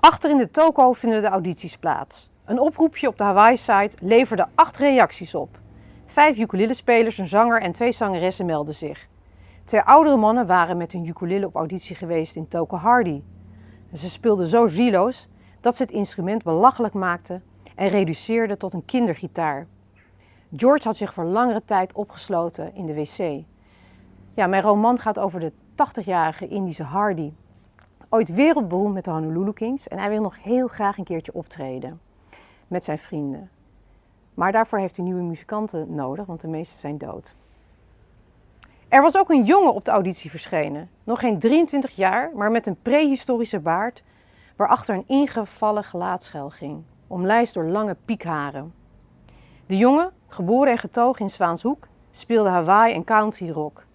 Achter in de toko vinden de audities plaats. Een oproepje op de Hawaii-site leverde acht reacties op. Vijf ukulele-spelers, een zanger en twee zangeressen melden zich. Twee oudere mannen waren met hun ukulele op auditie geweest in Toko Hardy. Ze speelden zo zieloos dat ze het instrument belachelijk maakten en reduceerden tot een kindergitaar. George had zich voor langere tijd opgesloten in de wc. Ja, mijn roman gaat over de 80-jarige Indische Hardy. Ooit wereldberoemd met de Honolulu Kings en hij wil nog heel graag een keertje optreden met zijn vrienden. Maar daarvoor heeft hij nieuwe muzikanten nodig, want de meeste zijn dood. Er was ook een jongen op de auditie verschenen. Nog geen 23 jaar, maar met een prehistorische baard waarachter een ingevallen gelaatschel ging, omlijst door lange piekharen. De jongen, geboren en getogen in Zwaanshoek, speelde Hawaii en country rock.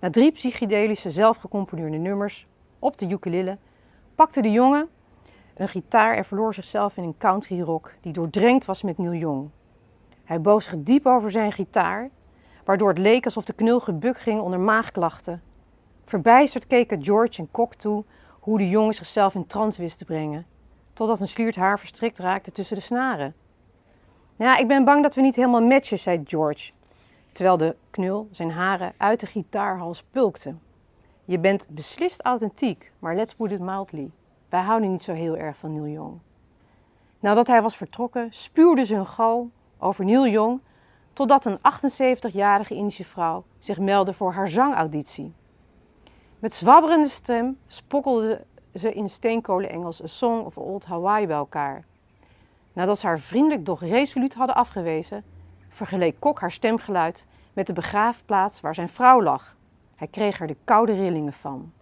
Na drie psychedelische zelfgecomponeerde nummers op de ukulele pakte de jongen een gitaar en verloor zichzelf in een country rock die doordrenkt was met Neil Young. Hij boog zich diep over zijn gitaar, waardoor het leek alsof de knul gebuk ging onder maagklachten. Verbijsterd keken George en Kok toe hoe de jongen zichzelf in trance wist te brengen, totdat een sliert haar verstrikt raakte tussen de snaren. Ja, ik ben bang dat we niet helemaal matchen, zei George, terwijl de knul zijn haren uit de gitaarhals pulkte. Je bent beslist authentiek, maar let's put it mildly. Wij houden niet zo heel erg van Neil Young. Nadat hij was vertrokken, spuwde ze hun gal over Neil Young, totdat een 78-jarige Indische vrouw zich meldde voor haar zangauditie. Met zwabberende stem spokkelde ze in steenkolen Engels A Song of Old Hawaii bij elkaar. Nadat ze haar vriendelijk doch resoluut hadden afgewezen, vergeleek Kok haar stemgeluid met de begraafplaats waar zijn vrouw lag. Hij kreeg er de koude rillingen van.